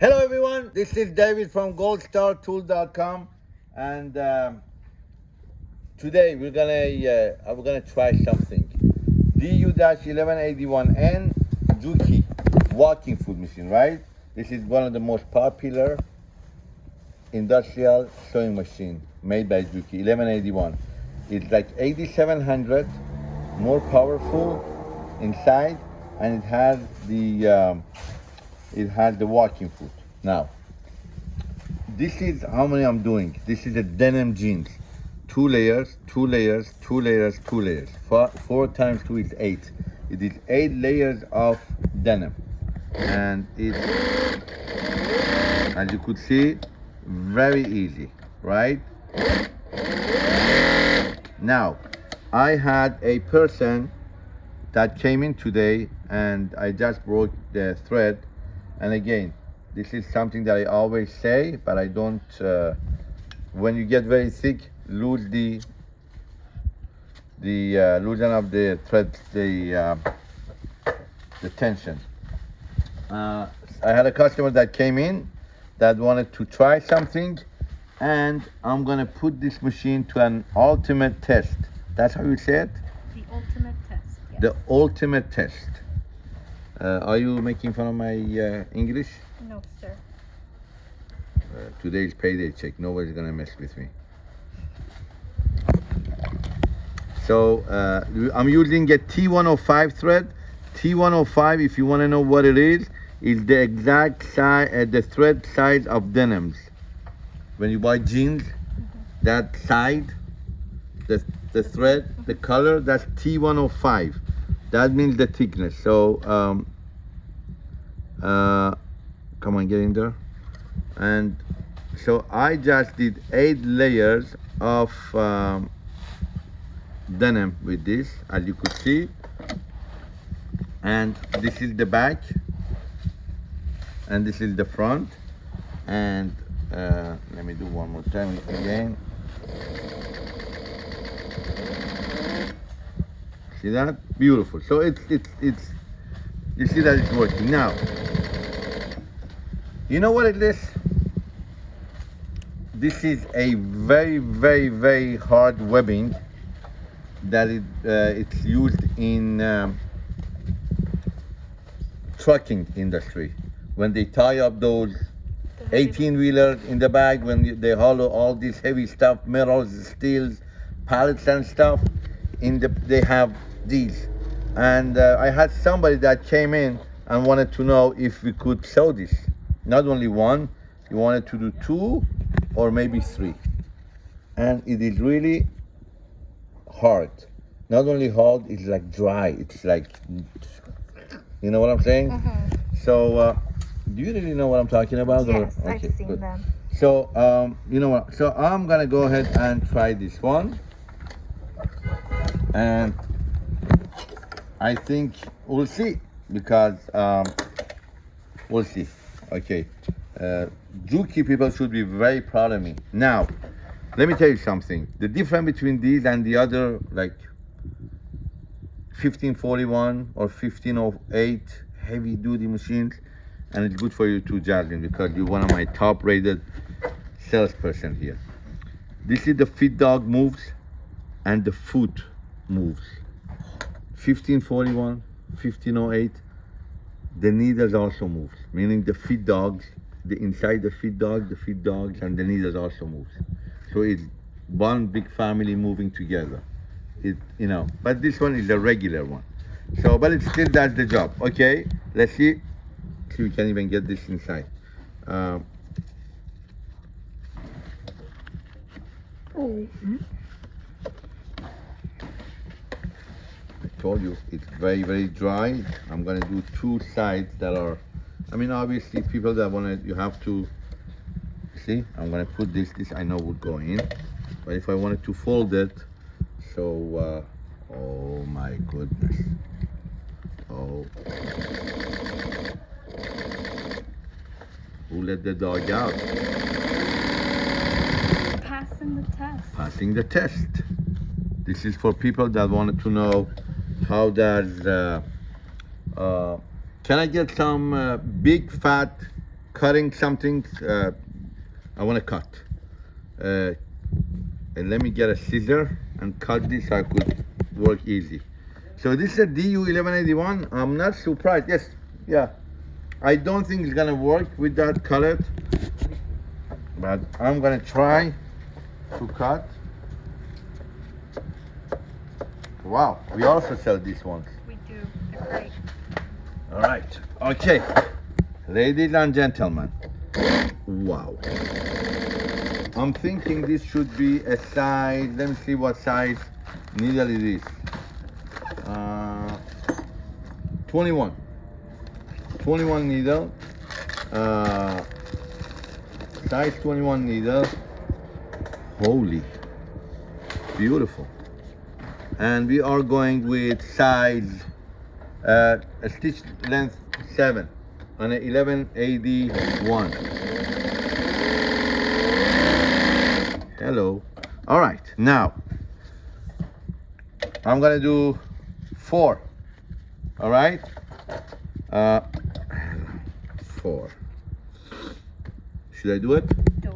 Hello everyone, this is David from goldstartool.com and um, today we're gonna uh, we're gonna try something. DU-1181N Juki walking foot machine, right? This is one of the most popular industrial sewing machine made by Juki, 1181. It's like 8700, more powerful inside, and it has the um, it has the walking foot. Now, this is how many I'm doing. This is a denim jeans. Two layers, two layers, two layers, two layers. Four, four times two is eight. It is eight layers of denim. And it's, as you could see, very easy, right? Now, I had a person that came in today and I just broke the thread. And again, this is something that I always say, but I don't, uh, when you get very thick, lose the, the uh, loosen up the thread, the, uh, the tension. Uh, I had a customer that came in that wanted to try something and I'm gonna put this machine to an ultimate test. That's how you say it? The ultimate test. Yes. The ultimate test. Uh, are you making fun of my uh, English? no, sir. Uh, today's payday check. Nobody's gonna mess with me. So uh, I'm using a T105 thread. T105, if you want to know what it is, is the exact size, uh, the thread size of denims. When you buy jeans, that side, the the thread, the color, that's T105. That means the thickness. So um, uh, come on, get in there. And so I just did eight layers of um, denim with this, as you could see. And this is the back, and this is the front. And uh, let me do one more time again. See that? Beautiful. So it's it's it's you see that it's working now. You know what it is? This is a very very very hard webbing that it uh, it's used in um, trucking industry when they tie up those 18-wheelers in the back when they hollow all this heavy stuff metals steels pallets and stuff in the they have these and uh, i had somebody that came in and wanted to know if we could sell this not only one he wanted to do two or maybe three and it is really hard not only hard it's like dry it's like you know what i'm saying Mhm. so uh, do you really know what i'm talking about or- Yes, I've seen good. them. So, um, you know what? So I'm gonna go ahead and try this one. And I think we'll see because um, we'll see. Okay. Uh, Juki people should be very proud of me. Now, let me tell you something. The difference between these and the other, like 1541 or 1508 heavy duty machines, and it's good for you too, Jasmine, because you're one of my top rated salesperson here. This is the feed dog moves and the foot moves. 1541, 1508, the needles also moves, meaning the feed dogs, the inside the feed dog, the feed dogs, and the needles also moves. So it's one big family moving together. It, you know, but this one is a regular one. So, but it still does the job. Okay, let's see. See, we can even get this inside. Um, I told you it's very very dry. I'm gonna do two sides that are. I mean, obviously, people that wanna, you have to. See, I'm gonna put this. This I know would go in, but if I wanted to fold it, so. Uh, oh my goodness. Oh. Who let the dog out? Passing the test. passing the test. This is for people that wanted to know how does, uh, uh, can I get some uh, big fat cutting something, uh, I want to cut. Uh, and let me get a scissor and cut this so I could work easy. So this is a DU1181. I'm not surprised. Yes, yeah. I don't think it's gonna work with that color, but I'm gonna try to cut. Wow, we also sell these ones. We do. They're great. All right. Okay. Ladies and gentlemen. Wow. I'm thinking this should be a size. Let me see what size needle it is. Uh, 21. 21 needle. Uh, size 21 needle. Holy. Beautiful. And we are going with size uh, a stitch length 7 on a 1181 hello. All right now i'm gonna do four. All right? Uh four. Should i do it? Do it.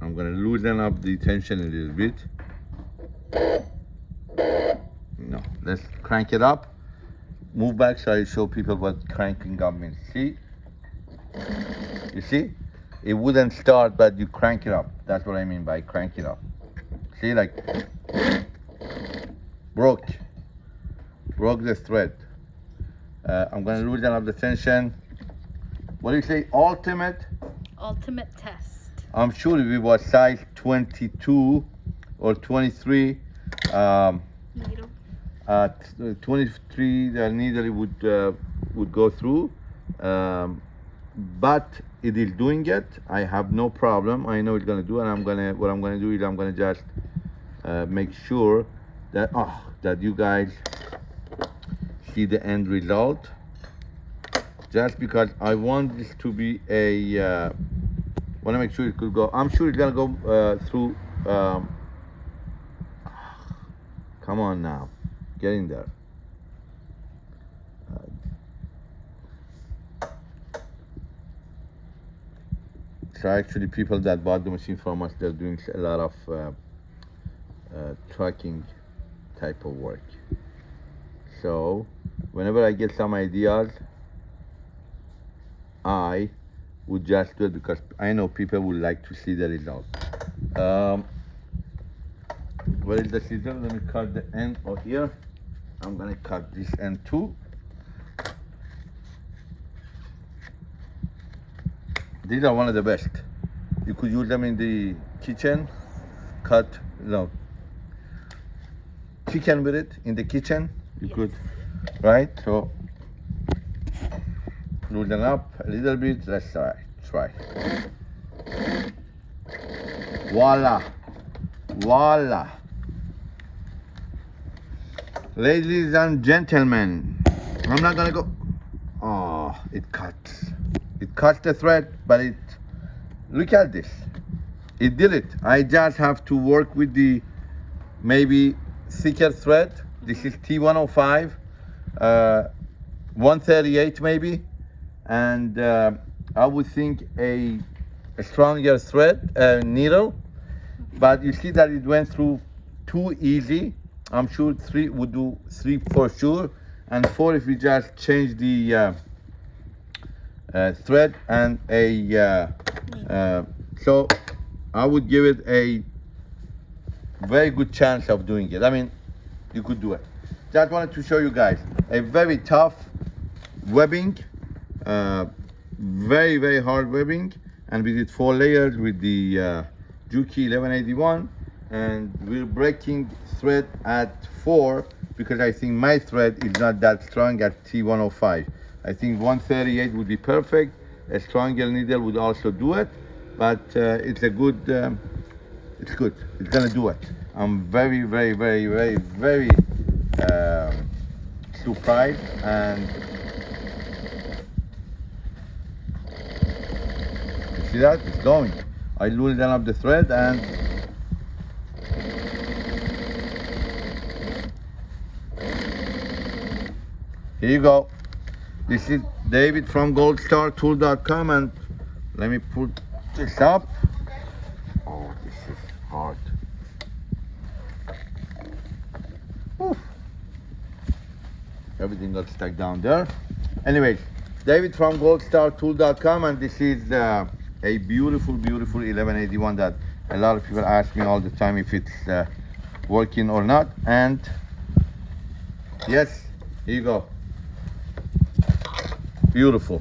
i'm gonna loosen up the tension a little bit no let's crank it up. Move back so i show people what cranking up means. See? You see? It wouldn't start but you crank it up. That's what i mean by crank it up. See like broke. Broke the thread. Uh, i'm gonna loosen up the tension. What do you say? Ultimate? Ultimate test. I'm sure if it was size 22 or 23, um, Needle. uh, 23 the needle would uh, would go through. Um, but it is doing it. I have no problem. I know it's gonna do, and I'm gonna what I'm gonna do is I'm gonna just uh, make sure that oh that you guys see the end result. Just because I want this to be a uh, want to make sure it could go. I'm sure it's gonna go uh, through. Um, come on now, get in there. So actually, people that bought the machine from us, they're doing a lot of uh, uh, tracking type of work. So whenever I get some ideas, I would just do it because I know people would like to see the result. Um, where is the scissor? Let me cut the end of here. I'm gonna cut this end too. These are one of the best. You could use them in the kitchen, cut, you know, chicken with it in the kitchen. You Yes. could, right? So, loosen up a little bit. Let's try. Try. Voila. Voila. Ladies and gentlemen, I'm not gonna go. Oh, it cuts. It cuts the thread, but it. Look at this. It did it. I just have to work with the maybe thicker thread. This is T105, uh, 138 maybe, and uh, I would think a, a stronger thread uh, needle. But you see that it went through too easy. I'm sure three would do three for sure, and four if we just change the uh, uh, thread and a. Uh, uh, so I would give it a very good chance of doing it. I mean, you could do it. Just wanted to show you guys a very tough webbing, uh, very very hard webbing, and we did four layers with the uh, Juki 1181, and we're breaking thread at four because I think my thread is not that strong at T105. I think 138 would be perfect. A stronger needle would also do it, but uh, it's a good. Um, it's good. It's gonna do it. I'm very, very, very, very, very um, surprised and you see that it's going. I loosen up the thread and here you go. This is David from goldstartool.com and let me put this up. Oh, this is hard. Whew. Everything got stuck down there. Anyways, David from goldstartool.com and this is uh, a beautiful, beautiful 1181 that a lot of people ask me all the time if it's uh, working or not. And yes, here you go. Beautiful.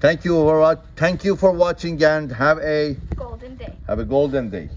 Thank you for. Thank you for watching and have a Golden day. have a golden day.